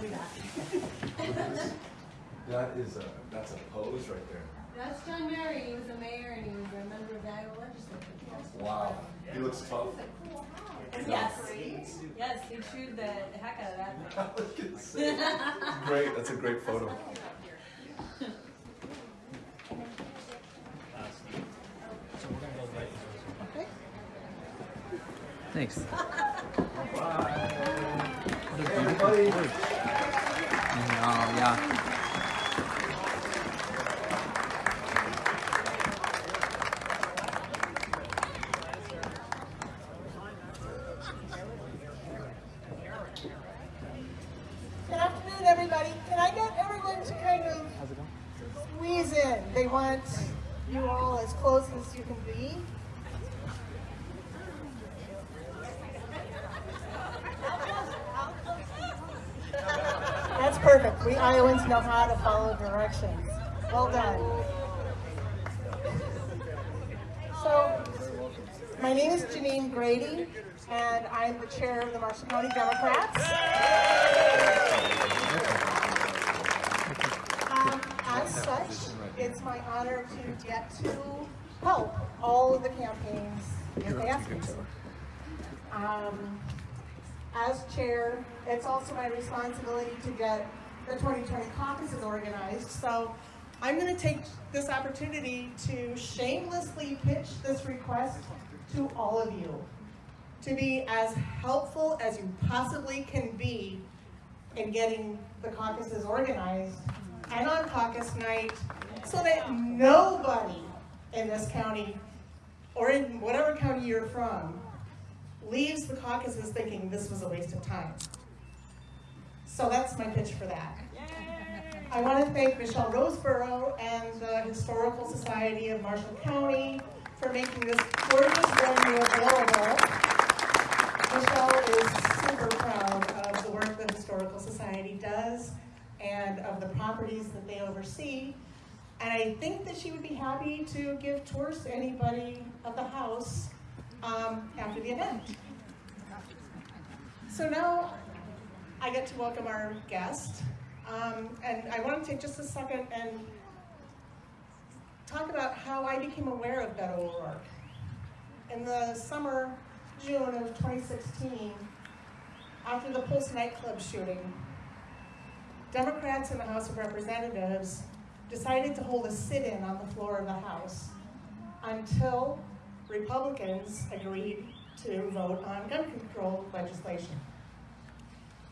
I'll be back. That is a, that's a pose right there. That's John Mary, he was a mayor and he was a member of the Iowa legislature. Wow, he looks tough. Yes, yes, he chewed the the heck out of that thing. I was gonna say, Great, that's a great photo. Thanks. Everybody. Oh, yeah. Good afternoon, everybody. Can I get everyone to kind of squeeze in? They want you all as close as you can be. That's perfect. We Iowans know how to follow directions. Well done. So, my name is Janine Grady, and I'm the chair of the Marshall County Democrats. Um, as such, it's my honor to get to help all of the campaigns if they ask me to. Um, as chair, it's also my responsibility to get the 2020 caucuses organized. So I'm going to take this opportunity to shamelessly pitch this request to all of you to be as helpful as you possibly can be in getting the caucuses organized and on caucus night so that nobody in this county or in whatever county you're from leaves the caucuses thinking this was a waste of time. So that's my pitch for that. I want to thank Michelle Roseborough and the Historical Society of Marshall County for making this gorgeous venue available. Michelle is super proud of the work the Historical Society does and of the properties that they oversee. And I think that she would be happy to give tours to anybody of the house um, after the event. So now I get to welcome our guest. Um, and I want to take just a second and talk about how I became aware of Beto O'Rourke. In the summer, June of 2016, after the Pulse nightclub shooting, Democrats in the House of Representatives decided to hold a sit-in on the floor of the House until Republicans agreed to vote on gun control legislation.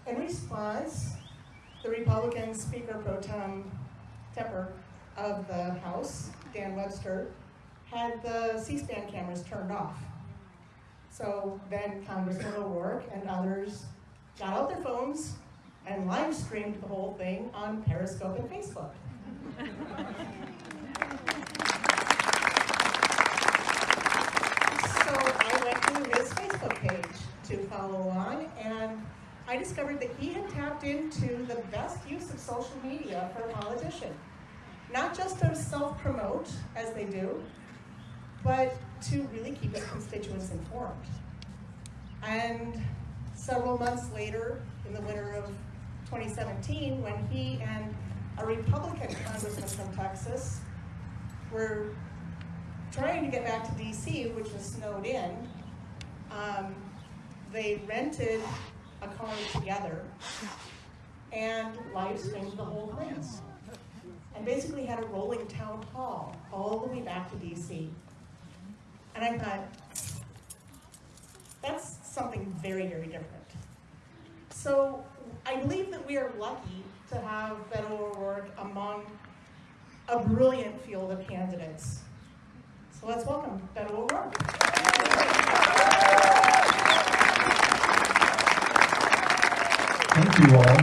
In response, the Republican Speaker Pro Tem Tepper of the House, Dan Webster, had the C-SPAN cameras turned off. So then Congressman O'Rourke and others got out their phones and live streamed the whole thing on Periscope and Facebook. So I went to his Facebook page to follow along and I discovered that he had tapped into the best use of social media for a politician. Not just to self-promote, as they do, but to really keep his constituents informed. And several months later, in the winter of 2017, when he and a Republican congressman from Texas were trying to get back to DC, which was snowed in, um, they rented a car together and live streamed the whole thing. And basically had a rolling town hall all the way back to DC. And I thought, that's something very, very different. So I believe that we are lucky to have Beto O'Rourke among a brilliant field of candidates. So let's welcome Beto O'Rourke. Thank you all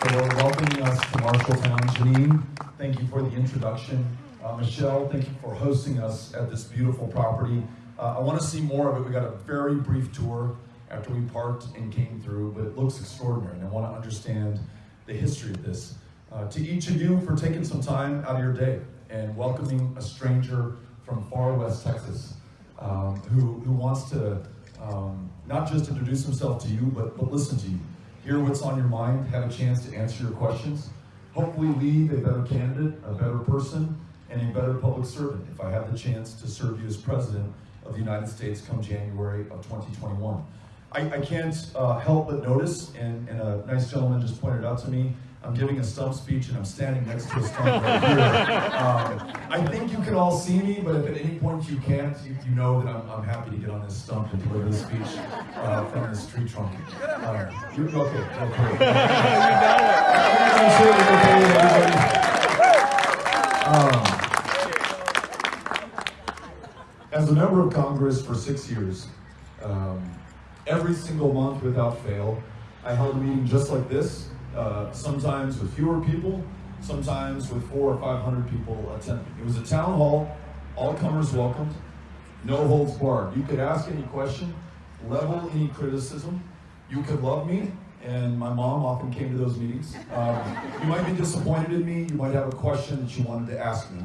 for welcoming us to Marshalltown. Janine, thank you for the introduction. Uh, Michelle, thank you for hosting us at this beautiful property. Uh, I want to see more of it. We got a very brief tour after we parked and came through, but it looks extraordinary, and I want to understand the history of this. Uh, to each of you for taking some time out of your day and welcoming a stranger from far west Texas um, who, who wants to um, not just introduce himself to you, but, but listen to you. hear what's on your mind, have a chance to answer your questions, hopefully leave a better candidate, a better person, and a better public servant if I have the chance to serve you as president of the United States come January of 2021. I, I can't uh, help but notice, and, and a nice gentleman just pointed out to me, I'm giving a stump speech and I'm standing next to a stump right here. Um, I think you can all see me, but if at any point you can't, you, you know that I'm, I'm happy to get on this stump and deliver this speech uh, from this tree trunk. Um, you, okay, okay. I'm sure it's okay with everybody. Um, a member of Congress for six years, um, every single month without fail, I held a meeting just like this, uh, sometimes with fewer people, sometimes with four or five hundred people attending. It was a town hall, all comers welcomed, no holds barred. You could ask any question, level any criticism. You could love me, and my mom often came to those meetings. Um, you might be disappointed in me, you might have a question that you wanted to ask me.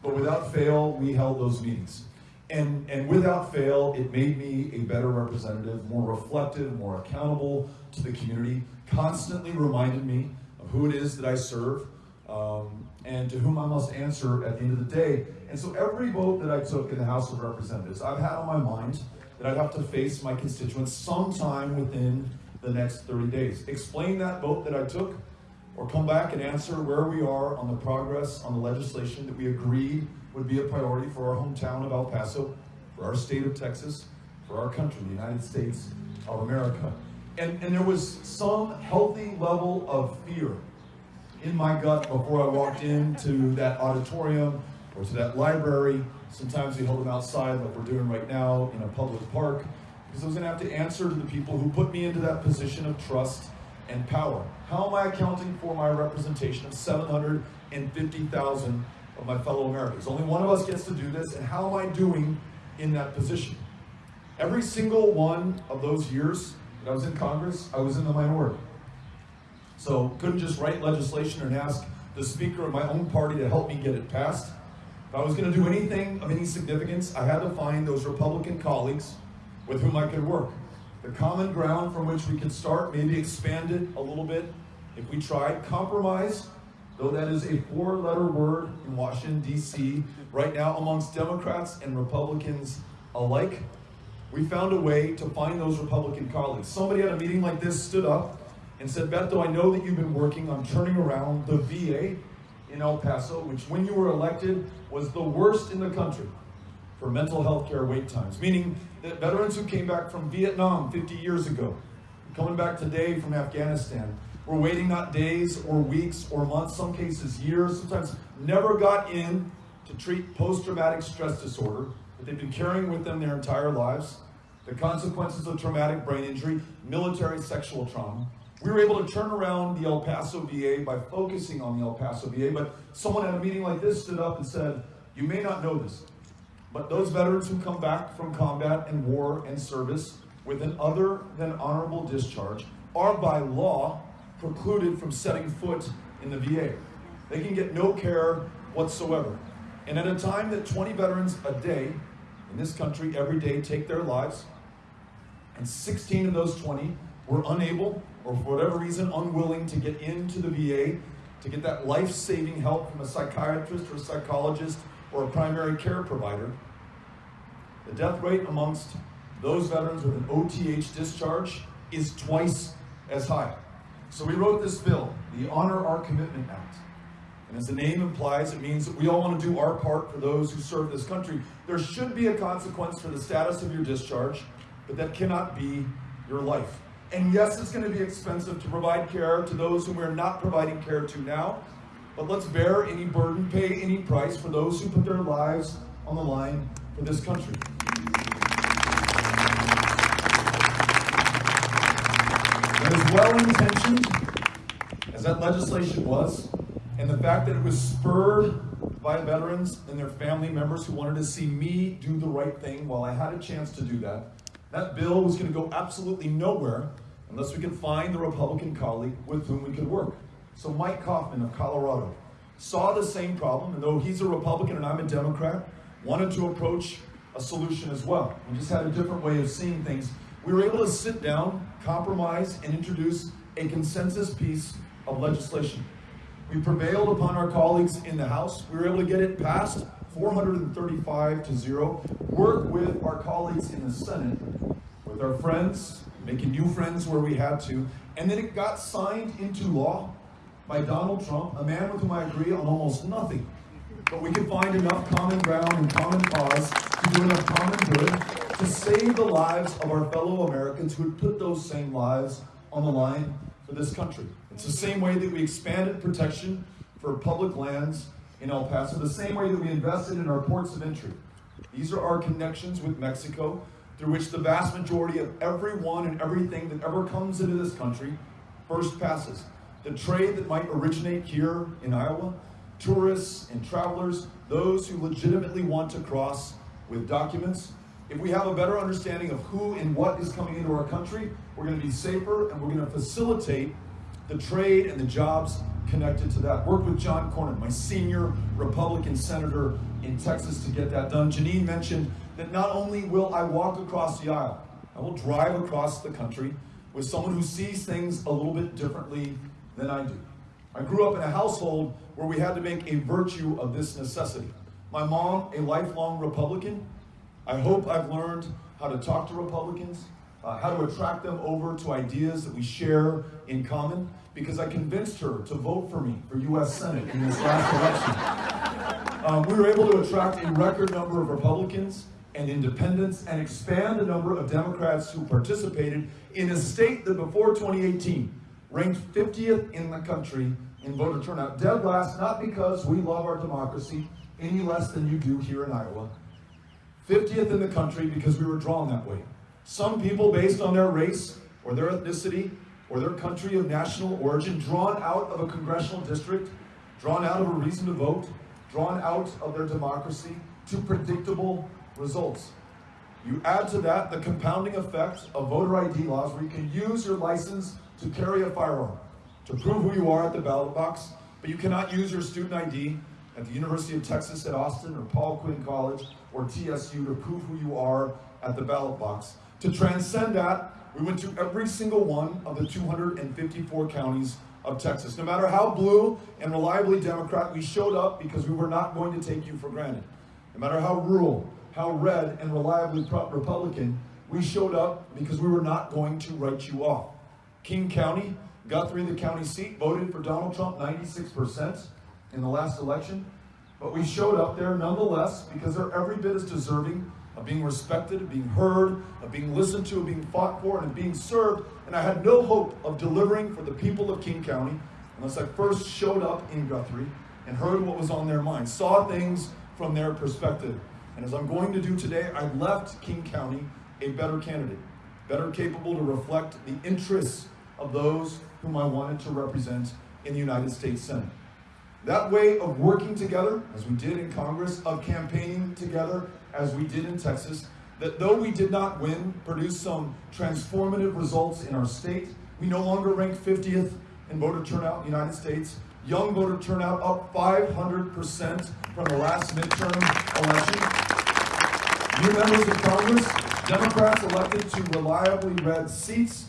But without fail, we held those meetings. And, and without fail, it made me a better representative, more reflective, more accountable to the community, constantly reminded me of who it is that I serve, um, and to whom I must answer at the end of the day. And so every vote that I took in the House of Representatives, I've had on my mind that I'd have to face my constituents sometime within the next 30 days. Explain that vote that I took, or come back and answer where we are on the progress on the legislation that we agreed would be a priority for our hometown of El Paso, for our state of Texas, for our country, the United States of America. And, and there was some healthy level of fear in my gut before I walked into that auditorium or to that library. Sometimes we hold them outside like we're doing right now in a public park because I was to have to answer to the people who put me into that position of trust and power. How am I accounting for my representation of 750,000 of my fellow Americans? Only one of us gets to do this, and how am I doing in that position? Every single one of those years that I was in Congress, I was in the minority. So couldn't just write legislation and ask the speaker of my own party to help me get it passed. If I was going to do anything of any significance, I had to find those Republican colleagues with whom I could work. Common ground from which we can start, maybe expand it a little bit if we tried. Compromise, though that is a four-letter word in Washington, D.C., right now amongst Democrats and Republicans alike, we found a way to find those Republican colleagues. Somebody at a meeting like this stood up and said, Beto, I know that you've been working on turning around the VA in El Paso, which when you were elected was the worst in the country for mental health care wait times, meaning that veterans who came back from Vietnam 50 years ago, coming back today from Afghanistan, were waiting not days or weeks or months, some cases years, sometimes never got in to treat post-traumatic stress disorder that they've been carrying with them their entire lives, the consequences of traumatic brain injury, military sexual trauma. We were able to turn around the El Paso VA by focusing on the El Paso VA, but someone at a meeting like this stood up and said, you may not know this, but those veterans who come back from combat and war and service with an other than honorable discharge are by law precluded from setting foot in the VA. They can get no care whatsoever. And at a time that 20 veterans a day in this country every day take their lives, and 16 of those 20 were unable or for whatever reason unwilling to get into the VA to get that life-saving help from a psychiatrist or a psychologist or a primary care provider, the death rate amongst those veterans with an OTH discharge is twice as high. So we wrote this bill, the Honor Our Commitment Act. And as the name implies, it means that we all want to do our part for those who serve this country. There should be a consequence for the status of your discharge, but that cannot be your life. And yes, it's going to be expensive to provide care to those whom we're not providing care to now, but let's bear any burden, pay any price for those who put their lives on the line for this country. And as well-intentioned as that legislation was, and the fact that it was spurred by veterans and their family members who wanted to see me do the right thing while I had a chance to do that, that bill was going to go absolutely nowhere unless we could find the Republican colleague with whom we could work. So Mike Coffman of Colorado saw the same problem, and though he's a Republican and I'm a Democrat, wanted to approach a solution as well. We just had a different way of seeing things. We were able to sit down, compromise, and introduce a consensus piece of legislation. We prevailed upon our colleagues in the House. We were able to get it passed 435 to 0. Work with our colleagues in the Senate, with our friends, making new friends where we had to. And then it got signed into law by Donald Trump, a man with whom I agree on almost nothing. But we could find enough common ground and common cause to do enough common good to save the lives of our fellow Americans who had put those same lives on the line for this country. It's the same way that we expanded protection for public lands in El Paso, the same way that we invested in our ports of entry. These are our connections with Mexico through which the vast majority of everyone and everything that ever comes into this country first passes. The trade that might originate here in Iowa, tourists and travelers, those who legitimately want to cross with documents. If we have a better understanding of who and what is coming into our country, we're going to be safer and we're going to facilitate the trade and the jobs connected to that. Work with John Cornyn, my senior Republican senator in Texas, to get that done. Janine mentioned that not only will I walk across the aisle, I will drive across the country with someone who sees things a little bit differently than I do. I grew up in a household where we had to make a virtue of this necessity. My mom, a lifelong Republican, I hope I've learned how to talk to Republicans, uh, how to attract them over to ideas that we share in common, because I convinced her to vote for me for U.S. Senate in this last election. Um, we were able to attract a record number of Republicans and independents and expand the number of Democrats who participated in a state that before 2018 ranked 50th in the country in voter turnout. Dead last, not because we love our democracy any less than you do here in Iowa, 50th in the country because we were drawn that way. Some people, based on their race or their ethnicity or their country of national origin, drawn out of a congressional district, drawn out of a reason to vote, drawn out of their democracy to predictable results. You add to that the compounding effect of voter ID laws where you can use your license to carry a firearm, to prove who you are at the ballot box, but you cannot use your student ID at the University of Texas at Austin or Paul Quinn College or TSU to prove who you are at the ballot box. To transcend that, we went to every single one of the 254 counties of Texas. No matter how blue and reliably Democrat, we showed up because we were not going to take you for granted. No matter how rural, how red and reliably Republican, we showed up because we were not going to write you off. King County, Guthrie, the county seat, voted for Donald Trump 96% in the last election. But we showed up there nonetheless because they're every bit as deserving of being respected, of being heard, of being listened to, of being fought for, and of being served. And I had no hope of delivering for the people of King County unless I first showed up in Guthrie and heard what was on their mind, saw things from their perspective. And as I'm going to do today, I left King County a better candidate, better capable to reflect the interests of those whom I wanted to represent in the United States Senate. That way of working together, as we did in Congress, of campaigning together, as we did in Texas, that though we did not win, produced some transformative results in our state. We no longer rank 50th in voter turnout in the United States. Young voter turnout up 500% from the last midterm election. New members of Congress, Democrats elected to reliably red seats.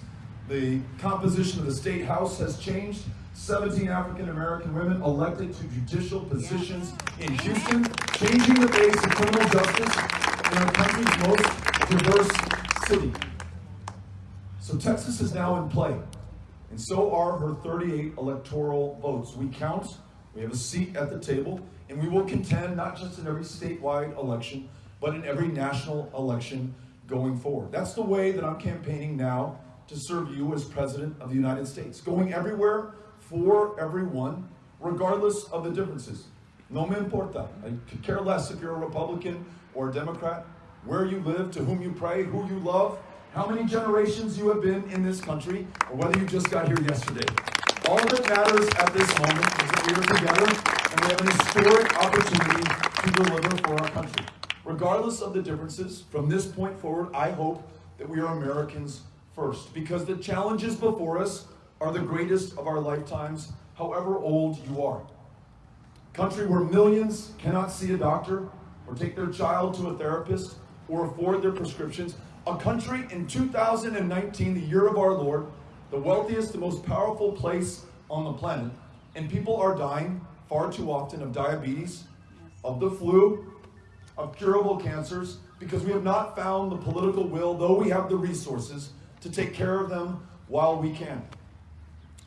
The composition of the state house has changed. 17 African American women elected to judicial positions in Houston, changing the face of criminal justice in our country's most diverse city. So Texas is now in play, and so are her 38 electoral votes. We count, we have a seat at the table, and we will contend not just in every statewide election, but in every national election going forward. That's the way that I'm campaigning now to serve you as President of the United States, going everywhere for everyone, regardless of the differences. No me importa. I could care less if you're a Republican or a Democrat, where you live, to whom you pray, who you love, how many generations you have been in this country, or whether you just got here yesterday. All that matters at this moment is that we are together and we have an historic opportunity to deliver for our country. Regardless of the differences, from this point forward, I hope that we are Americans first, because the challenges before us are the greatest of our lifetimes, however old you are. Country where millions cannot see a doctor or take their child to a therapist or afford their prescriptions. A country in 2019, the year of our Lord, the wealthiest, the most powerful place on the planet, and people are dying far too often of diabetes, of the flu, of curable cancers, because we have not found the political will, though we have the resources, to take care of them while we can.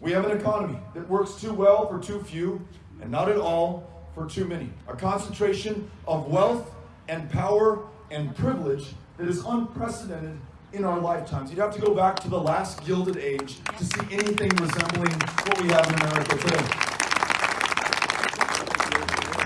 We have an economy that works too well for too few, and not at all for too many. A concentration of wealth and power and privilege that is unprecedented in our lifetimes. You'd have to go back to the last Gilded Age to see anything resembling what we have in America today.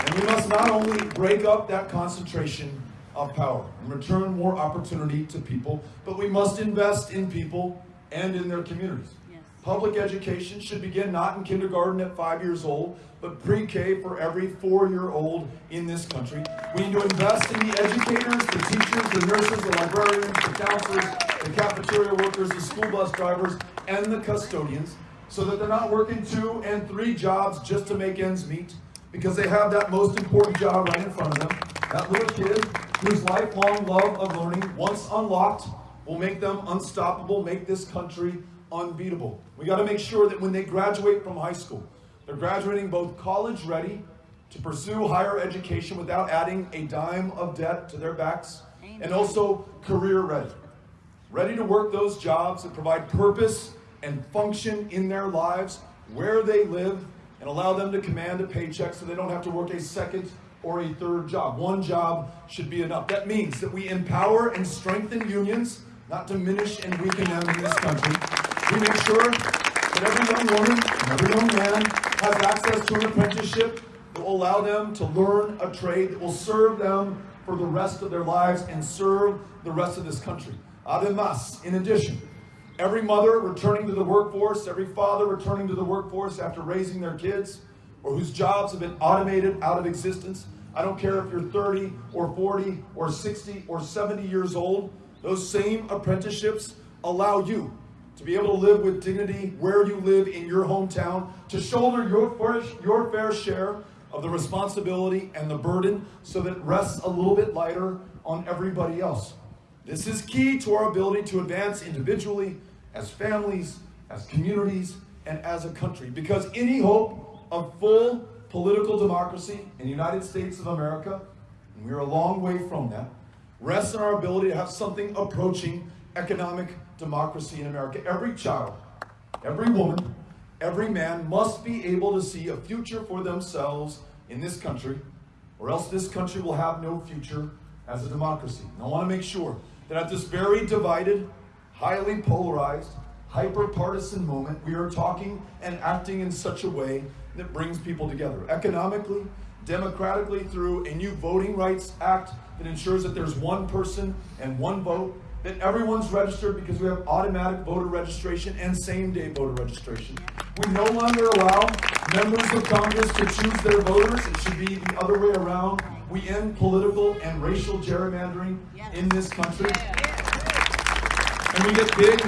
And we must not only break up that concentration of power and return more opportunity to people, but we must invest in people and in their communities. Yes. Public education should begin not in kindergarten at five years old, but pre-K for every four-year-old in this country. We need to invest in the educators, the teachers, the nurses, the librarians, the counselors, the cafeteria workers, the school bus drivers, and the custodians, so that they're not working two and three jobs just to make ends meet, because they have that most important job right in front of them. That little kid whose lifelong love of learning, once unlocked, will make them unstoppable, make this country unbeatable. We got to make sure that when they graduate from high school, they're graduating both college ready to pursue higher education without adding a dime of debt to their backs, and also career ready. Ready to work those jobs that provide purpose and function in their lives where they live and allow them to command a paycheck so they don't have to work a second or a third job. One job should be enough. That means that we empower and strengthen unions, not diminish and weaken them in this country. We make sure that every young woman and every young man has access to an apprenticeship that will allow them to learn a trade that will serve them for the rest of their lives and serve the rest of this country. Además, in addition, every mother returning to the workforce, every father returning to the workforce after raising their kids, or whose jobs have been automated out of existence. I don't care if you're 30 or 40 or 60 or 70 years old, those same apprenticeships allow you to be able to live with dignity where you live in your hometown, to shoulder your fair, your fair share of the responsibility and the burden so that it rests a little bit lighter on everybody else. This is key to our ability to advance individually, as families, as communities, and as a country. Because any hope of full political democracy in the United States of America, and we're a long way from that, rests in our ability to have something approaching economic democracy in America. Every child, every woman, every man must be able to see a future for themselves in this country, or else this country will have no future as a democracy. And I want to make sure that at this very divided, highly polarized, hyper partisan moment, we are talking and acting in such a way that brings people together economically, democratically, through a new Voting Rights Act that ensures that there's one person and one vote, that everyone's registered because we have automatic voter registration and same day voter registration. We no longer allow members of Congress to choose their voters. It should be the other way around. We end political and racial gerrymandering in this country. And we get big,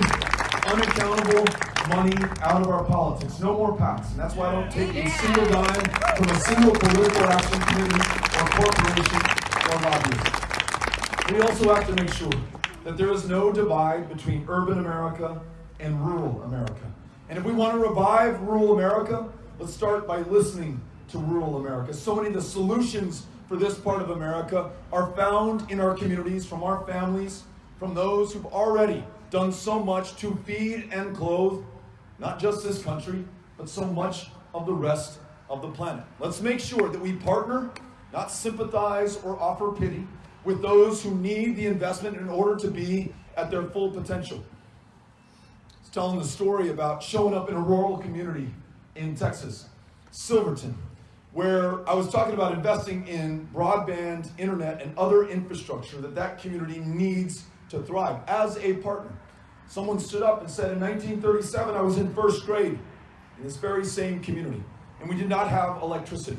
unaccountable money out of our politics. No more PACs. And that's why I don't take a single dime from a single political action committee or corporation or lobbyist. We also have to make sure that there is no divide between urban America and rural America. And if we want to revive rural America, let's start by listening to rural America. So many of the solutions for this part of America are found in our communities, from our families, from those who've already done so much to feed and clothe not just this country, but so much of the rest of the planet. Let's make sure that we partner, not sympathize or offer pity, with those who need the investment in order to be at their full potential. It's telling the story about showing up in a rural community in Texas, Silverton, where I was talking about investing in broadband, internet, and other infrastructure that that community needs to thrive as a partner. Someone stood up and said, in 1937, I was in first grade in this very same community, and we did not have electricity.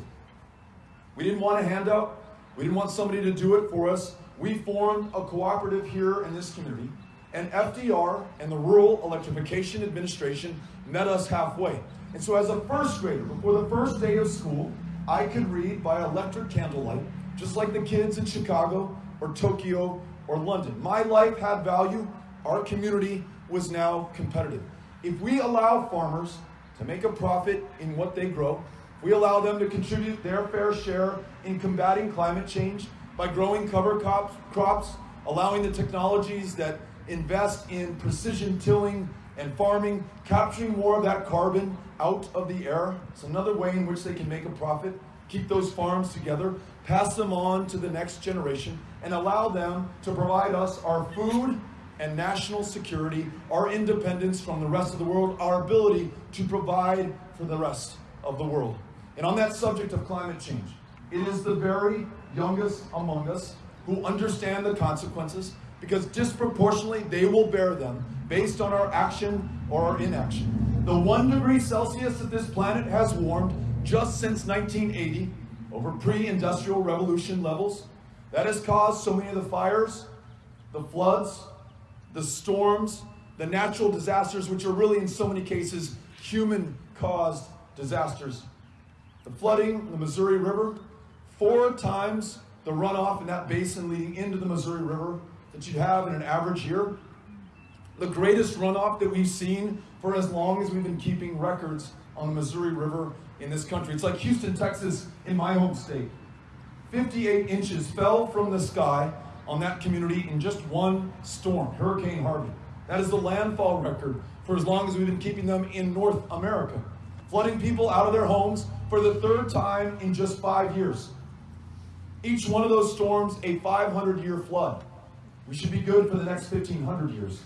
We didn't want a handout. We didn't want somebody to do it for us. We formed a cooperative here in this community, and FDR and the Rural Electrification Administration met us halfway. And so as a first grader, before the first day of school, I could read by electric candlelight, just like the kids in Chicago or Tokyo or London. My life had value. Our community was now competitive. If we allow farmers to make a profit in what they grow, we allow them to contribute their fair share in combating climate change by growing cover crops, crops allowing the technologies that invest in precision tilling and farming, capturing more of that carbon out of the air. It's another way in which they can make a profit, keep those farms together, pass them on to the next generation, and allow them to provide us our food and national security, our independence from the rest of the world, our ability to provide for the rest of the world. And on that subject of climate change, it is the very youngest among us who understand the consequences because disproportionately they will bear them based on our action or our inaction. The one degree Celsius that this planet has warmed just since 1980 over pre-industrial revolution levels, that has caused so many of the fires, the floods, the storms, the natural disasters, which are really in so many cases human-caused disasters. The flooding in the Missouri River, four times the runoff in that basin leading into the Missouri River that you'd have in an average year. The greatest runoff that we've seen for as long as we've been keeping records on the Missouri River in this country. It's like Houston, Texas, in my home state. 58 inches fell from the sky on that community in just one storm, Hurricane Harvey. That is the landfall record for as long as we've been keeping them in North America. Flooding people out of their homes for the third time in just five years. Each one of those storms, a 500 year flood. We should be good for the next 1500 years.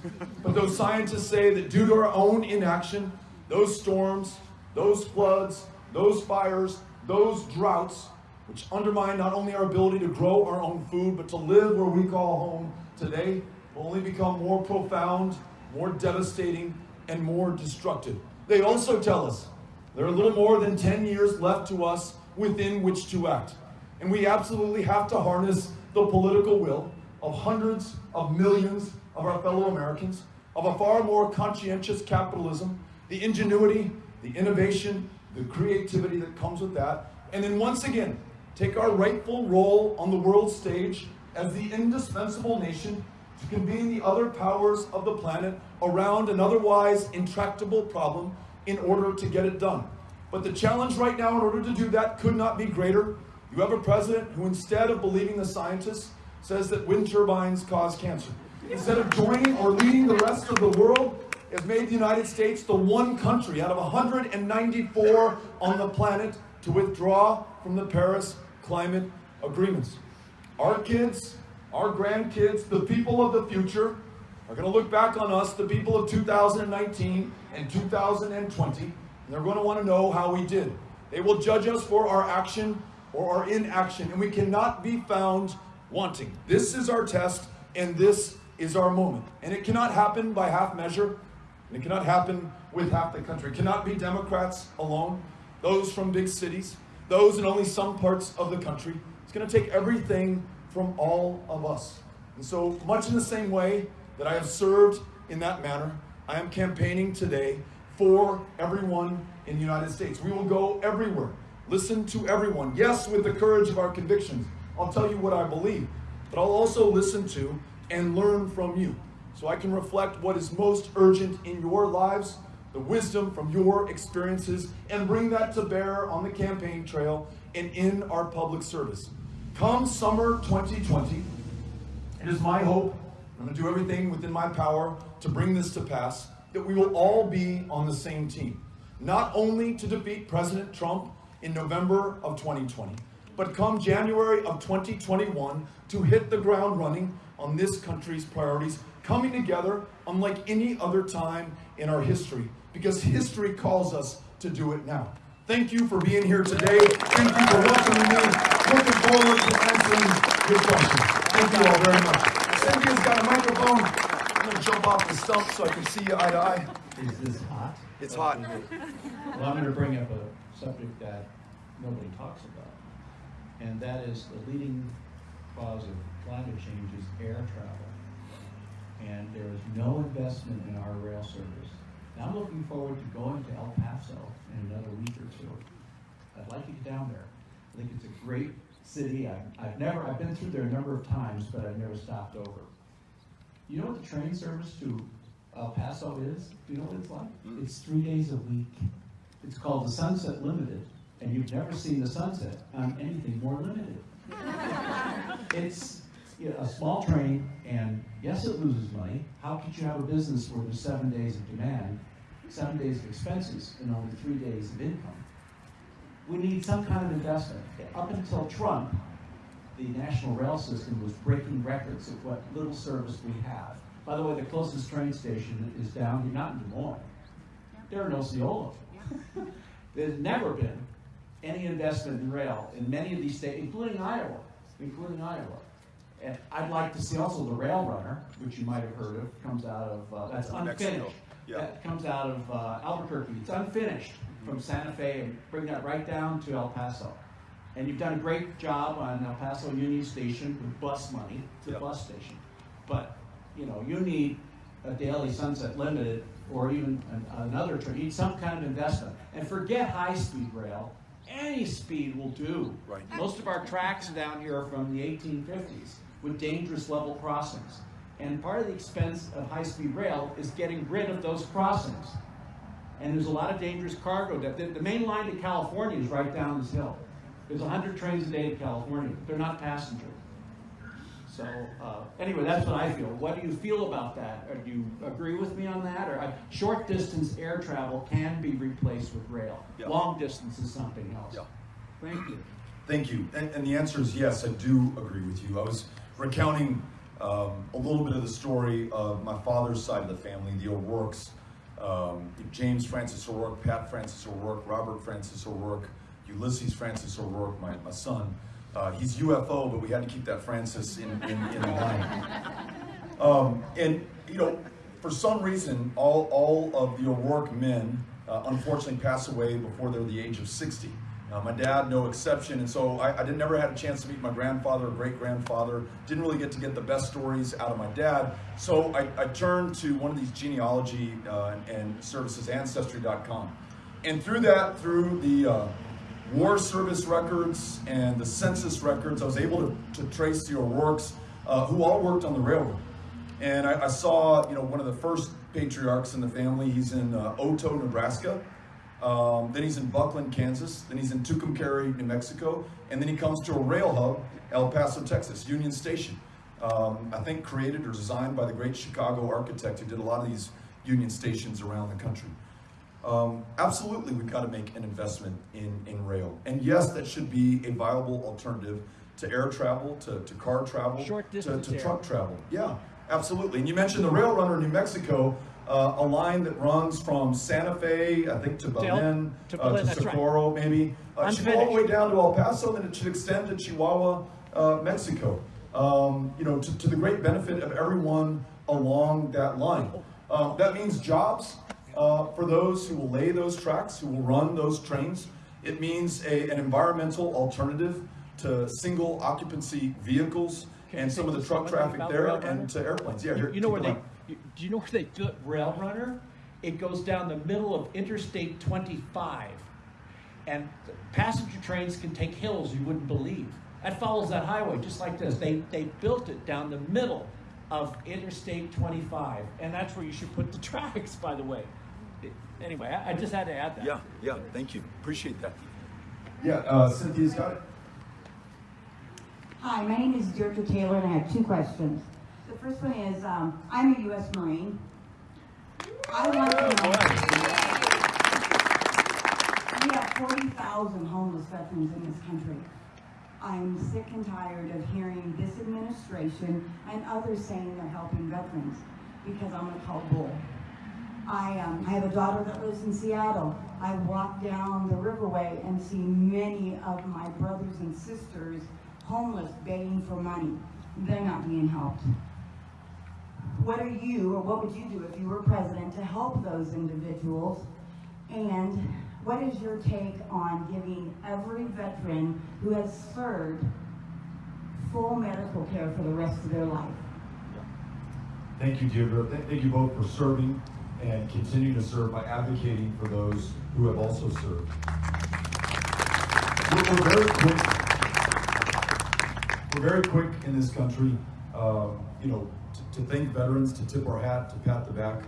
But those scientists say that due to our own inaction, those storms, those floods, those fires, those droughts, which undermine not only our ability to grow our own food, but to live where we call home today, will only become more profound, more devastating, and more destructive. They also tell us there are a little more than 10 years left to us within which to act. And we absolutely have to harness the political will of hundreds of millions of our fellow Americans, of a far more conscientious capitalism, the ingenuity, the innovation, the creativity that comes with that, and then once again, take our rightful role on the world stage as the indispensable nation to convene the other powers of the planet around an otherwise intractable problem in order to get it done. But the challenge right now in order to do that could not be greater. You have a president who instead of believing the scientists, says that wind turbines cause cancer. Instead of joining or leading the rest of the world, has made the United States the one country out of 194 on the planet to withdraw from the Paris climate agreements. Our kids, our grandkids, the people of the future are going to look back on us, the people of 2019 and 2020, and they're going to want to know how we did. They will judge us for our action or our inaction, and we cannot be found wanting. This is our test, and this is our moment. And it cannot happen by half measure, and it cannot happen with half the country. It cannot be Democrats alone, those from big cities, those in only some parts of the country. It's going to take everything from all of us. And so, much in the same way that I have served in that manner, I am campaigning today for everyone in the United States. We will go everywhere, listen to everyone. Yes, with the courage of our convictions. I'll tell you what I believe, but I'll also listen to and learn from you so I can reflect what is most urgent in your lives, the wisdom from your experiences, and bring that to bear on the campaign trail and in our public service. Come summer 2020, it is my hope, I'm to do everything within my power to bring this to pass, that we will all be on the same team. Not only to defeat President Trump in November of 2020, but come January of 2021 to hit the ground running on this country's priorities, coming together unlike any other time in our history, because history calls us to do it now. Thank you for being here today. Thank you for welcoming me. Looking forward to answering your questions. Thank you all very much. Cynthia's got a microphone. I'm going to jump off the stump so I can see you eye to eye. Is this hot? It's hot in here. Well, I'm going to bring up a subject that nobody talks about, and that is the leading cause of climate change is air travel. And there is no investment in our rail service. Now, I'm looking forward to going to El Paso in another week or two. I'd like to get down there. I think it's a great city. I've, I've never, I've been through there a number of times, but I've never stopped over. You know what the train service to El Paso is? Do you know what it's like? Hmm? It's three days a week. It's called the Sunset Limited, and you've never seen the sunset on anything more limited. It's you know, a small train, and yes, it loses money. How could you have a business where there's seven days of demand, seven days of expenses, and only three days of income? We need some kind of investment. Up until Trump, the national rail system was breaking records of what little service we have. By the way, the closest train station is down here, not in Des Moines. There are in Osceola. There's never been any investment in rail in many of these states, including Iowa, including Iowa. And I'd like to see also the Rail Runner, which you might have heard of, comes out of, uh, that's unfinished. yeah. That comes out of uh, Albuquerque. It's unfinished from Santa Fe and bring that right down to El Paso. And you've done a great job on El Paso Union Station with bus money, the Yep. bus station. But, you know, you need a daily Sunset Limited or even an- another train, you need some kind of investment. And forget high-speed rail, any speed will do. Right. Most of our tracks down here are from the eighteen fifties with dangerous level crossings. And part of the expense of high-speed rail is getting rid of those crossings. And there's a lot of dangerous cargo. that- The, the main line to California is right down this hill. There's hundred trains a day to California, they're not passenger. So, uh, anyway, that's what I feel. What do you feel about that? Or do you agree with me on that? Or, uh, short distance air travel can be replaced with rail. Yeah. Long distance is something else. Yeah. Thank you. Thank you. And, and the answer is yes, I do agree with you. I was recounting um, a little bit of the story of my father's side of the family, the O'Rourke's. Um, James Francis O'Rourke, Pat Francis O'Rourke, Robert Francis O'Rourke, Ulysses Francis O'Rourke, my, my son. Uh, he's UFO, but we had to keep that Francis in, in, in line. Um, and, you know, for some reason, all, all of the O'Rourke men uh, unfortunately pass away before they're the age of 60. Uh, my dad, no exception, and so I, I did, never had a chance to meet my grandfather or great grandfather. Didn't really get to get the best stories out of my dad. So I, I turned to one of these genealogy uh, and services, Ancestry.com. And through that, through the uh, war service records and the census records, I was able to, to trace the O'Rourke's, uh, who all worked on the railroad. And I, I saw, you know, one of the first patriarchs in the family. He's in uh, Oto, Nebraska. Um, then he's in Buckland, Kansas. Then he's in Tucumcari, New Mexico. And then he comes to a rail hub, El Paso, Texas, Union Station. Um, I think created or designed by the great Chicago architect who did a lot of these Union stations around the country. Um, absolutely, we've got to make an investment in, in rail. And yes, that should be a viable alternative to air travel, to, to car travel, Short to, to truck travel. Yeah, absolutely. And you mentioned the Rail Runner in New Mexico, uh, a line that runs from Santa Fe, I think, to Belen, to uh, to that's right. Socorro, maybe. Uh, should go all the way down to El Paso, and it should extend to Chihuahua, uh, Mexico. Um, you know, to, to the great benefit of everyone along that line. Um, that means jobs uh, for those who will lay those tracks, who will run those trains. It means a, an environmental alternative to single occupancy vehicles and some of the truck traffic there and to airplanes. Yeah, You, here, you know where they, do you know where they built Rail Runner? It goes down the middle of Interstate twenty-five. And passenger trains can take hills you wouldn't believe. That follows that highway, just like this. They, they built it down the middle of Interstate twenty-five, and that's where you should put the tracks, by the way. Anyway, I, I just had to add that. Yeah, yeah, thank you. Appreciate that. Yeah, uh, Cynthia's got it. Hi, my name is Deirdre Taylor, and I have two questions. The first one is, um, I'm a U.S. Marine. I want to know. We have forty thousand homeless veterans in this country. I'm sick and tired of hearing this administration and others saying they're helping veterans, because I'm gonna call bull. I, um, I have a daughter that lives in Seattle. I walk down the riverway and see many of my brothers and sisters homeless begging for money. They're not being helped. What are you, or what would you do if you were president to help those individuals? And what is your take on giving every veteran who has served full medical care for the rest of their life? Thank you, Deirdre. Th- Thank you both for serving and continue to serve by advocating for those who have also served. We're, we're very quick. We're very quick in this country, um, you know, to, thank veterans, to tip our hat, to pat the back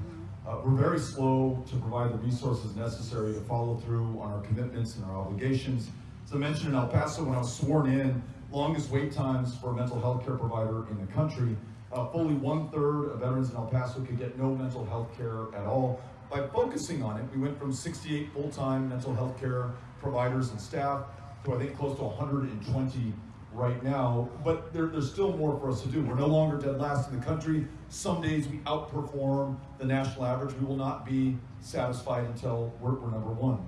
Uh, we're very slow to provide the resources necessary to follow through on our commitments and our obligations. As I mentioned in El Paso, when I was sworn in, longest wait times for a mental health care provider in the country. Uh, fully one third of veterans in El Paso could get no mental health care at all. By focusing on it, we went from 68 full-time mental health care providers and staff to I think close to 120 right now, but there, there's still more for us to do. We're no longer dead last in the country. Some days we outperform the national average. We will not be satisfied until we're, we're number one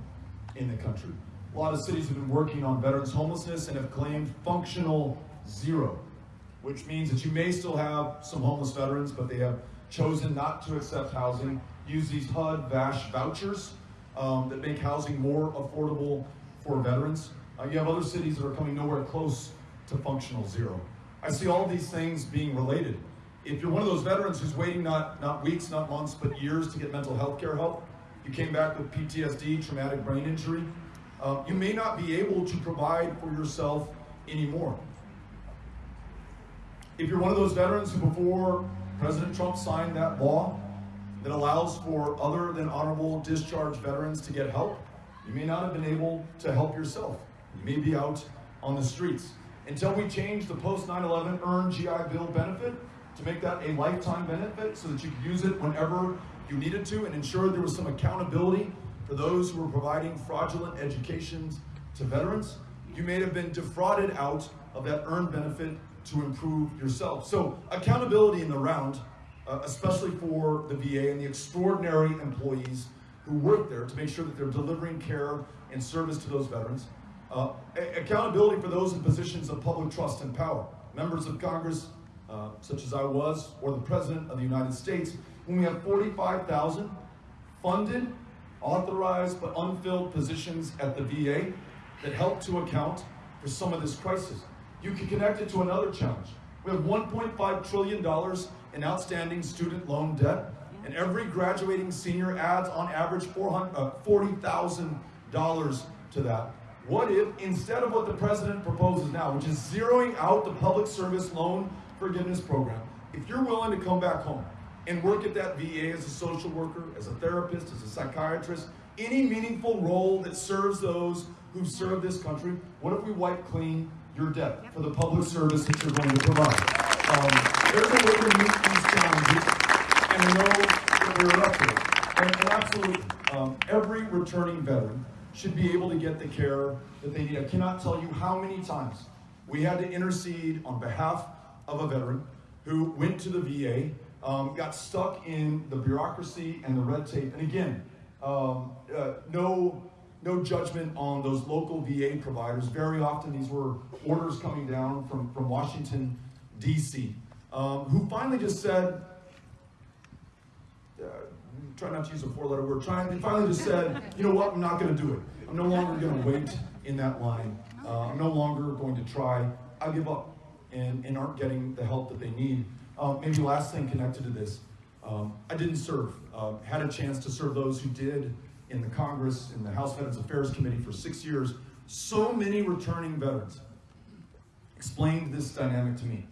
in the country. A lot of cities have been working on veterans homelessness and have claimed functional zero, which means that you may still have some homeless veterans, but they have chosen not to accept housing, use these HUD VASH vouchers um, that make housing more affordable for veterans. Uh, you have other cities that are coming nowhere close to functional zero. I see all these things being related. If you're one of those veterans who's waiting not, not weeks, not months, but years to get mental health care help, you came back with PTSD, traumatic brain injury, uh, you may not be able to provide for yourself anymore. If you're one of those veterans who before President Trump signed that law that allows for other than honorable discharge veterans to get help, you may not have been able to help yourself. You may be out on the streets. Until we change the post 9-11 earned GI Bill benefit to make that a lifetime benefit so that you could use it whenever you needed to and ensure there was some accountability for those who were providing fraudulent educations to veterans, you may have been defrauded out of that earned benefit to improve yourself. So accountability in the round, uh, especially for the VA and the extraordinary employees who work there to make sure that they're delivering care and service to those veterans. Uh, accountability for those in positions of public trust and power, members of Congress, uh, such as I was, or the President of the United States, when we have 45,000 funded, authorized, but unfilled positions at the VA that help to account for some of this crisis. You can connect it to another challenge. We have $1.5 trillion in outstanding student loan debt, and every graduating senior adds on average uh, $40,000 to that. What if, instead of what the president proposes now, which is zeroing out the public service loan forgiveness program, if you're willing to come back home and work at that VA as a social worker, as a therapist, as a psychiatrist, any meaningful role that serves those who've served this country, what if we wipe clean your debt for the public service that you're going to provide? Um, there's a way to meet these challenges, and I know that we're up to it. And, and absolutely, um, every returning veteran should be able to get the care that they need. I cannot tell you how many times we had to intercede on behalf of a veteran who went to the VA, um, got stuck in the bureaucracy and the red tape. And again, um, uh, no, no judgment on those local VA providers. Very often these were orders coming down from, from Washington, D.C., um, who finally just said, uh, try not to use a four-letter word, trying, they finally just said, you know what, I'm not going to do it. I'm no longer going to wait in that line. Uh, I'm no longer going to try. I give up and, and aren't getting the help that they need. Um, maybe last thing connected to this, um, I didn't serve. Uh, had a chance to serve those who did in the Congress, in the House Veterans Affairs Committee for six years. So many returning veterans explained this dynamic to me.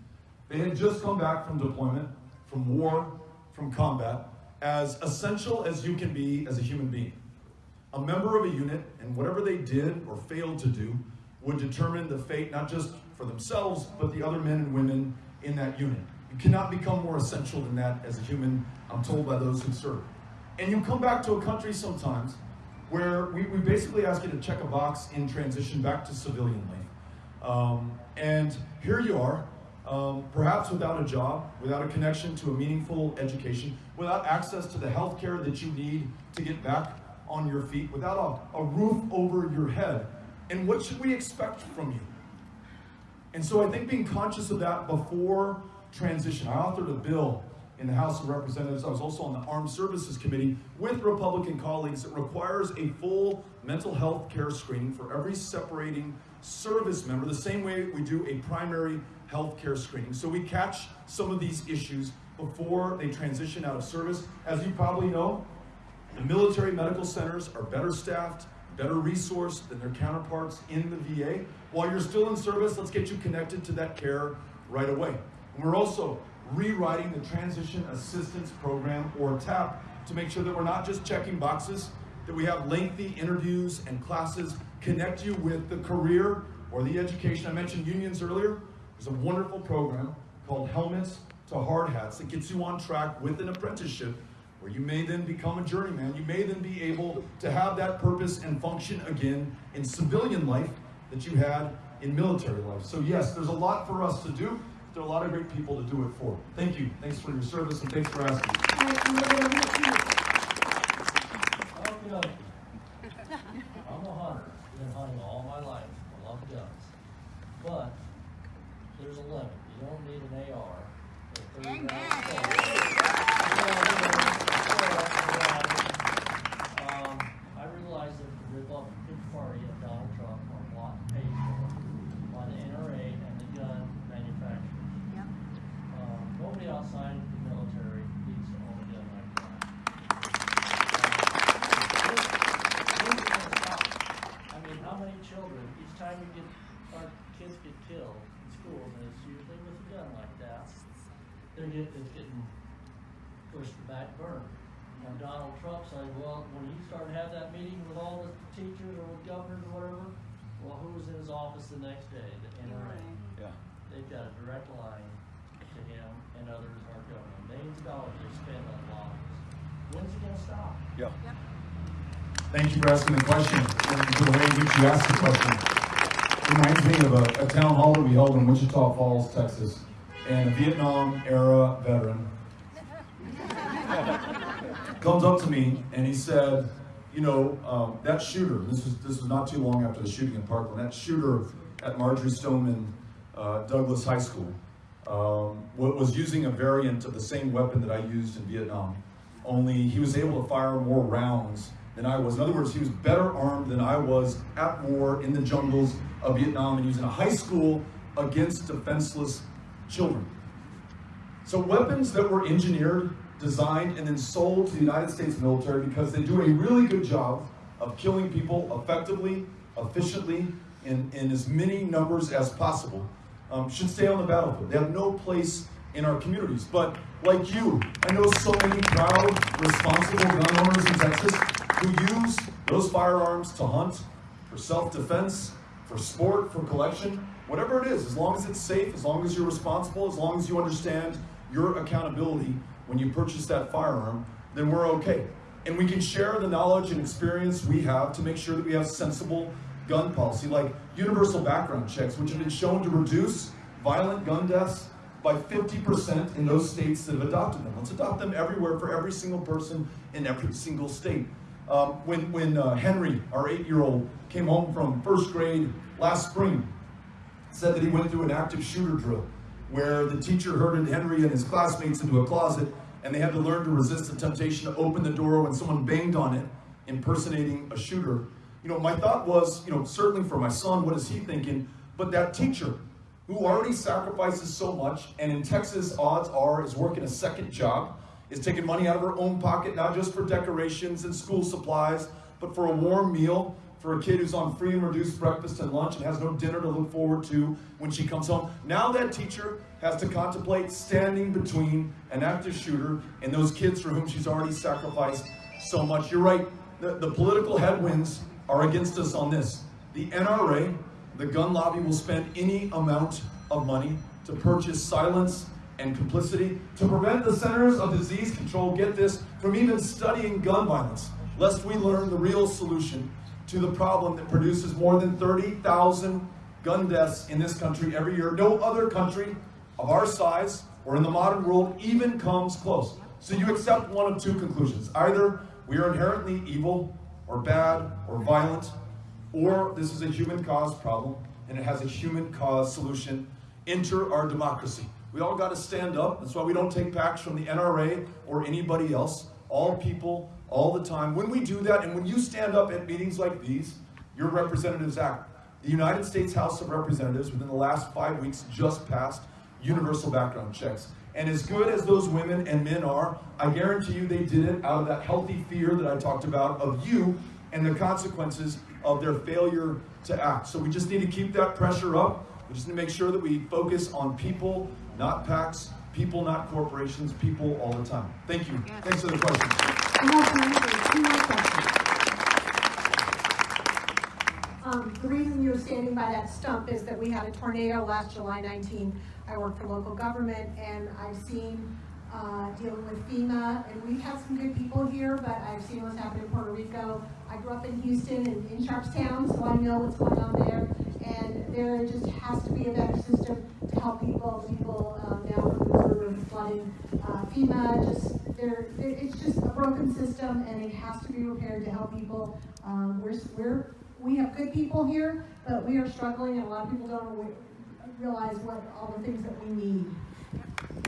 They had just come back from deployment, from war, from combat, as essential as you can be as a human being. A member of a unit, and whatever they did or failed to do, would determine the fate not just for themselves, but the other men and women in that unit. You cannot become more essential than that as a human, I'm told by those who serve. And you come back to a country sometimes where we, we basically ask you to check a box in transition back to civilian life. Um, and here you are, um, perhaps without a job, without a connection to a meaningful education, without access to the health care that you need to get back on your feet, without a, a roof over your head. And what should we expect from you? And so I think being conscious of that before transition, I authored a bill in the House of Representatives. I was also on the Armed Services Committee with Republican colleagues that requires a full mental health care screening for every separating service member, the same way we do a primary health care screening. So we catch some of these issues before they transition out of service. As you probably know, the military medical centers are better staffed, better resourced than their counterparts in the VA. While you're still in service, let's get you connected to that care right away. And we're also rewriting the Transition Assistance Program, or TAP, to make sure that we're not just checking boxes, that we have lengthy interviews and classes connect you with the career or the education. I mentioned unions earlier. There's a wonderful program called Helmets to Hard Hats that gets you on track with an apprenticeship where you may then become a journeyman. You may then be able to have that purpose and function again in civilian life that you had in military life. So yes, there's a lot for us to do. There are a lot of great people to do it for. Thank you. Thanks for your service and thanks for asking. Okey dokey. I'm a hunter, been hunting all my life, I love guns. But there's a limit, you don't need an AR. or 30 rounds of Um, I realize that the Republican Party of Donald Trump are bought and paid for by the NRA and the gun manufacturers. Um, nobody outside the military needs to own a gun like that. When's it gonna stop? I mean, how many children, each time we get, our kids get killed in schools, and it's usually with a gun like that, they're get, it's getting pushed to the back burner. Now Donald Trump said, well, when he started to have that meeting with all the teachers or with governors or whatever, well, who was in his office the next day? The NRA. Yeah. They've got a direct line to him and others are government. Millions of dollars they spend on lobbies. When's it gonna stop? Yeah. Thank you for asking the question and for the way in which you asked the question. Reminds me of a, a town hall that we held in Wichita Falls, Texas, and a Vietnam era veteran comes up to me and he said, you know, um, that shooter, this was, this was not too long after the shooting in Parkland, that shooter at Marjorie Stoneman uh, Douglas High School um, was using a variant of the same weapon that I used in Vietnam, only he was able to fire more rounds than I was. In other words, he was better armed than I was at war in the jungles of Vietnam and using a high school against defenseless children. So weapons that were engineered, designed, and then sold to the United States military because they do a really good job of killing people effectively, efficiently, in, in as many numbers as possible, um, should stay on the battlefield. They have no place in our communities. But like you, I know so many proud, responsible gun owners in Texas who use those firearms to hunt, for self-defense, for sport, for collection, whatever it is, as long as it's safe, as long as you're responsible, as long as you understand your accountability when you purchase that firearm, then we're okay. And we can share the knowledge and experience we have to make sure that we have sensible gun policy, like universal background checks, which have been shown to reduce violent gun deaths by 50% in those states that have adopted them. Let's adopt them everywhere for every single person in every single state. Um, when when uh, Henry, our eight-year-old, came home from first grade last spring, said that he went through an active shooter drill where the teacher herded Henry and his classmates into a closet and they had to learn to resist the temptation to open the door when someone banged on it, impersonating a shooter. You know, my thought was, you know, certainly for my son, what is he thinking? But that teacher who already sacrifices so much and in Texas, odds are, is working a second job, is taking money out of her own pocket, not just for decorations and school supplies, but for a warm meal for a kid who's on free and reduced breakfast and lunch and has no dinner to look forward to when she comes home. Now that teacher has to contemplate standing between an active shooter and those kids for whom she's already sacrificed so much. You're right, the, the political headwinds are against us on this. The NRA, the gun lobby, will spend any amount of money to purchase silence and complicity to prevent the Centers of Disease Control, get this, from even studying gun violence, lest we learn the real solution to the problem that produces more than 30,000 gun deaths in this country every year. No other country of our size or in the modern world even comes close. So you accept one of two conclusions. Either we are inherently evil or bad or violent, or this is a human caused problem and it has a human caused solution. Enter our democracy. We all got to stand up. That's why we don't take PACs from the NRA or anybody else. All people, all the time. When we do that, and when you stand up at meetings like these, your representatives act. The United States House of Representatives, within the last five weeks, just passed universal background checks. And as good as those women and men are, I guarantee you they did it out of that healthy fear that I talked about of you and the consequences of their failure to act. So we just need to keep that pressure up. We just need to make sure that we focus on people, not PACs, people, not corporations, people all the time. Thank you. Thanks for the question. Um, the reason you're standing by that stump is that we had a tornado last July 19. I work for local government and I've seen, uh, dealing with FEMA and we've had some good people here, but I've seen what's happened in Puerto Rico. I grew up in Houston and in Sharpstown, so I know what's going on there. And there just has to be a better system to help people, people, um, now with flooding. Uh, FEMA just, there, it's just a broken system and it has to be repaired to help people. Um, we're, we're, we have good people here, but we are struggling and a lot of people don't re- realize what, all the things that we need.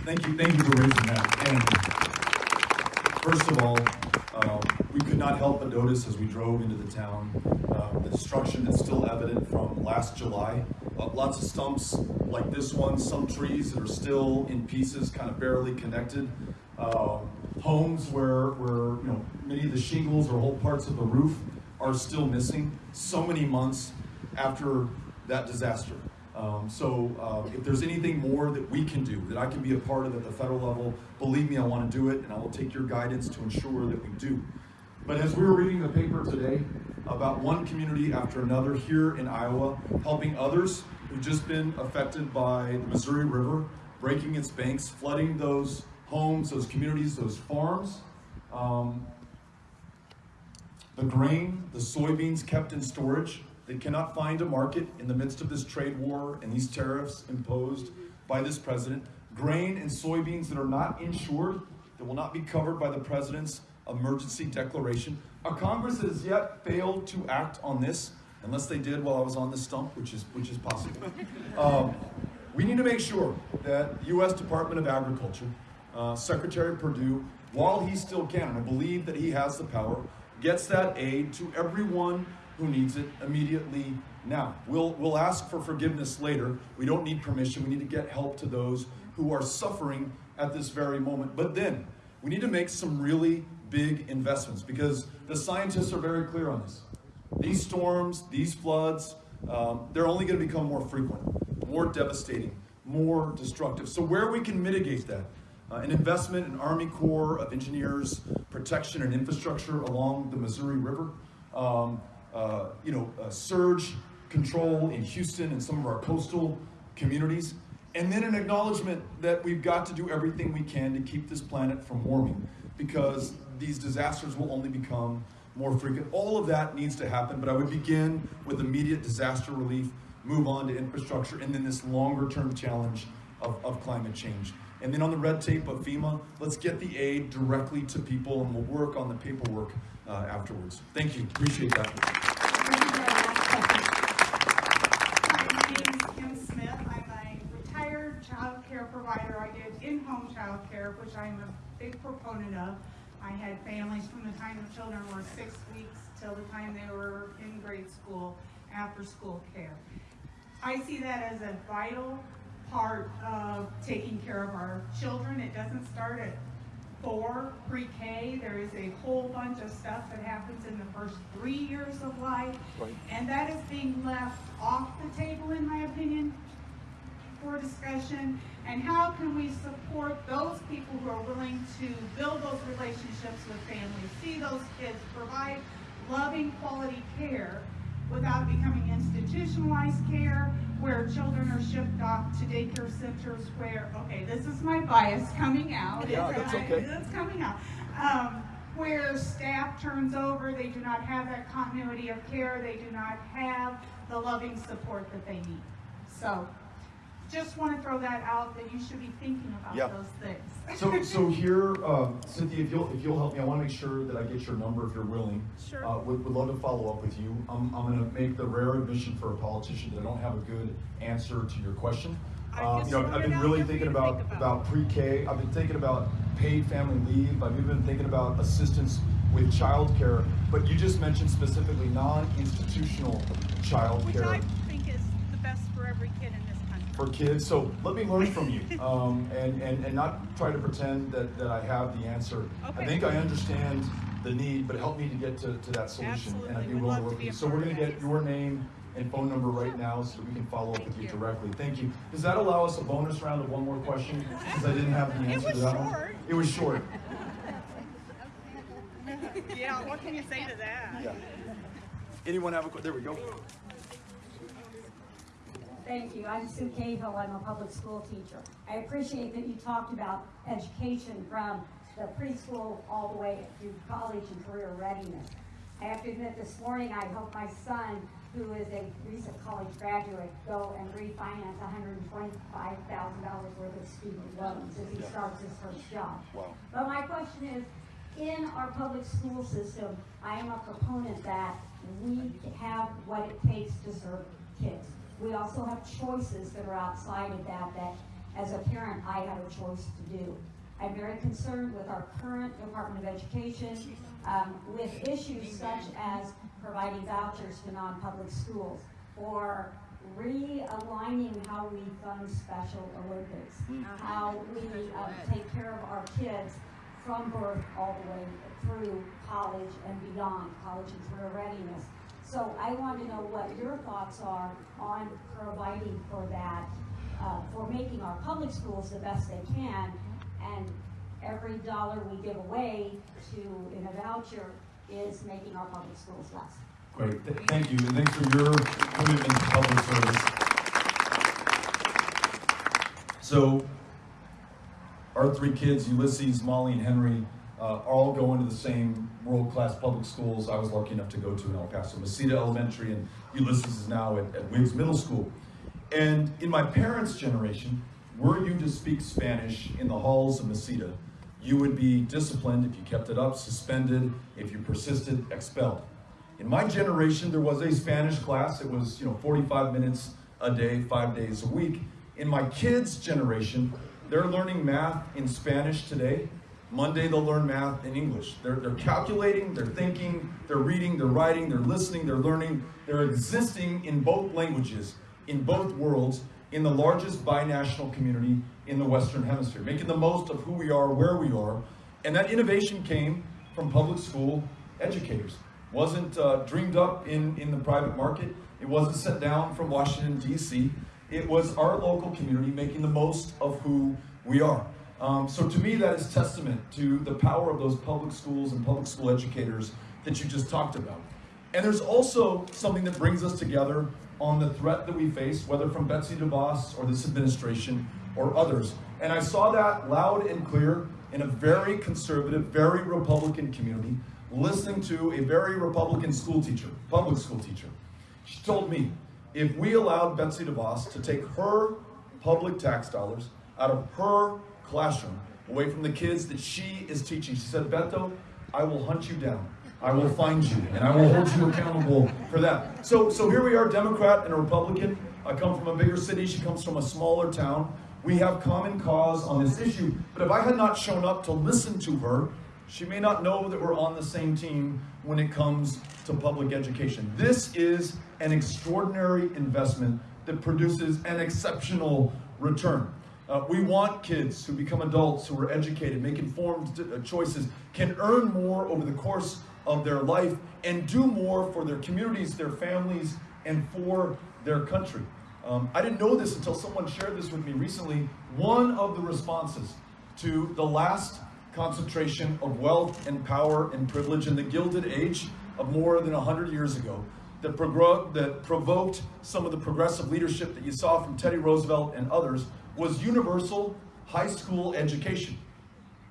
Thank you, thank you for raising that. First of all, uh, we could not help but notice as we drove into the town, uh, the destruction that's still evident from last July. Uh, Lots of stumps like this one, some trees that are still in pieces, kind of barely connected. Uh, Homes where, where, you know, many of the shingles or whole parts of the roof are still missing, so many months after that disaster. Um, so uh, if there's anything more that we can do, that I can be a part of at the federal level, believe me, I want to do it, and I will take your guidance to ensure that we do. But as we were reading the paper today about one community after another here in Iowa, helping others who've just been affected by the Missouri River, breaking its banks, flooding those homes, those communities, those farms, um, the grain, the soybeans kept in storage, they cannot find a market in the midst of this trade war and these tariffs imposed by this president. Grain and soybeans that are not insured, that will not be covered by the president's emergency declaration. A Congress has yet failed to act on this, unless they did while I was on the stump, which is, which is possible. Um, we need to make sure that U.S. Department of Agriculture, uh, Secretary Perdue, while he still can, and I believe that he has the power, gets that aid to everyone who needs it immediately now. We'll, we'll ask for forgiveness later. We don't need permission. We need to get help to those who are suffering at this very moment. But then, we need to make some really big investments because the scientists are very clear on this. These storms, these floods, um, they're only going to become more frequent, more devastating, more destructive. So, where we can mitigate that, uh, an investment in Army Corps of Engineers protection and infrastructure along the Missouri River, um, uh, you know, surge control in Houston and some of our coastal communities, and then an acknowledgement that we've got to do everything we can to keep this planet from warming because these disasters will only become more frequent. All of that needs to happen, but I would begin with immediate disaster relief, move on to infrastructure, and then this longer term challenge of, of climate change. And then on the red tape of FEMA, let's get the aid directly to people and we'll work on the paperwork uh, afterwards. Thank you, appreciate that. My name is Kim Smith. I'm a retired child care provider. I did in-home child care, which I'm a big proponent of. I had families from the time the children were six weeks till the time they were in grade school, after-school care. I see that as a vital part of taking care of our children. It doesn't start at four, pre-K. There is a whole bunch of stuff that happens in the first three years of life. And that is being left off the table, in my opinion, for discussion. And how can we support those people who are willing to build those relationships with families, see those kids, provide loving quality care without becoming institutionalized care where children are shipped off to daycare centers where, okay, this is my bias coming out. Yeah, It's- that's okay. It's coming out. Um, where staff turns over, they do not have that continuity of care, they do not have the loving support that they need. So, just want to throw that out, that you should be thinking Yeah. about those things. So, so here, um, Cynthia, if you'll, if you'll help me, I want to make sure that I get your number if you're willing. Sure. Uh, would, would love to follow up with you. I'm, I'm going to make the rare admission for a politician that I don't have a good answer to your question. I think. You know, I've been really thinking about, think about pre-K. I've been thinking about paid family leave. I've even been thinking about assistance with childcare. But you just mentioned specifically non-institutional Which childcare I think is the best for every kid in this country. For kids. So let me learn from you um, and, and, and not try to pretend that, that I have the answer. I think I understand the need, but help me to get to, to that solution. And I'd Absolutely. be willing to work with you. So we're going to get your name and phone number right now so we can follow up with you you. directly. Thank you. Does that allow us a bonus round of one more question? Because I didn't have the It answer was to that one. short. It was short. Yeah, what can you say to that? Yeah. Anyone have a, there we go. Thank you. I'm Sue Cahill. I'm a public school teacher. I appreciate that you talked about education from the preschool all the way through college and career readiness. I have to admit, this morning, I helped my son, who is a recent college graduate, go and refinance hundred and twenty-five thousand dollars worth of student loans as he starts his first job. Wow. But my question is, in our public school system, I am a proponent that we have what it takes to serve kids. We also have choices that are outside of that, that as a parent, I have a choice to do. I'm very concerned with our current Department of Education, um, with issues such as providing vouchers to non-public schools, or realigning how we fund Special Olympics, how we um, take care of our kids from birth all the way through college and beyond, college and career readiness. So I want to know what your thoughts are on providing for that, uh, for making our public schools the best they can, and every dollar we give away to, in a voucher, is making our public schools less. Great, Th- thank you, and thanks for your commitment to public service. So, our three kids, Ulysses, Molly, and Henry, uh, all going to the same world-class public schools I was lucky enough to go to in El Paso. Mesita Elementary, and Ulysses is now at, at Wiggs Middle School. And in my parents' generation, were you to speak Spanish in the halls of Mesita, you would be disciplined if you kept it up, suspended, if you persisted, expelled. In my generation, there was a Spanish class. It was, you know, 45 minutes a day, five days a week. In my kids' generation, they're learning math in Spanish today. Monday, they'll learn math in English. They're, they're calculating, they're thinking, they're reading, they're writing, they're listening, they're learning. They're existing in both languages, in both worlds, in the largest binational community in the Western Hemisphere, making the most of who we are, where we are. And that innovation came from public school educators. Wasn't uh, dreamed up in, in the private market. It wasn't sent down from Washington, D.C. It was our local community making the most of who we are. Um, so to me, that is testament to the power of those public schools and public school educators that you just talked about. And there's also something that brings us together on the threat that we face, whether from Betsy DeVos or this administration or others. And I saw that loud and clear in a very conservative, very Republican community, listening to a very Republican school teacher, public school teacher. She told me, if we allowed Betsy DeVos to take her public tax dollars out of her classroom, away from the kids that she is teaching, she said, Beto, I will hunt you down. I will find you, and I will hold you accountable for that. So, so here we are, Democrat and a Republican. I come from a bigger city. She comes from a smaller town. We have common cause on this issue. But if I had not shown up to listen to her, she may not know that we're on the same team when it comes to public education. This is an extraordinary investment that produces an exceptional return. Uh, we want kids who become adults, who are educated, make informed uh, choices, can earn more over the course of their life and do more for their communities, their families, and for their country. Um, I didn't know this until someone shared this with me recently. One of the responses to the last concentration of wealth and power and privilege in the Gilded Age of more than 100 years ago that, that provoked some of the progressive leadership that you saw from Teddy Roosevelt and others was universal high school education.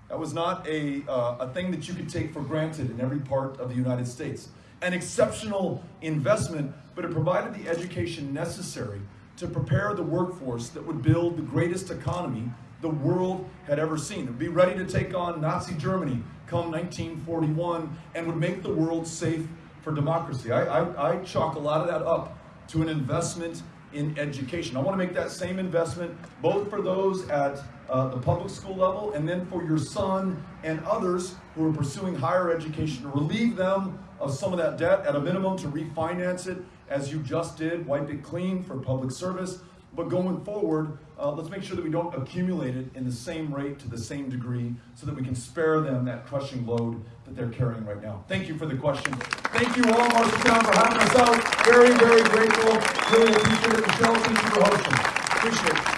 That was not a, uh, a thing that you could take for granted in every part of the United States. An exceptional investment, but it provided the education necessary to prepare the workforce that would build the greatest economy the world had ever seen. It would be ready to take on Nazi Germany come 1941 and would make the world safe for democracy. I, I, I chalk a lot of that up to an investment in education. I want to make that same investment both for those at uh, the public school level and then for your son and others who are pursuing higher education to relieve them of some of that debt at a minimum to refinance it as you just did, wipe it clean for public service. But going forward, uh, let's make sure that we don't accumulate it in the same rate to the same degree so that we can spare them that crushing load that they're carrying right now. Thank you for the question. Thank you all, Marshalltown, for having us out. Very, very grateful. Really appreciate it. Michelle, thank you for hosting. Appreciate it.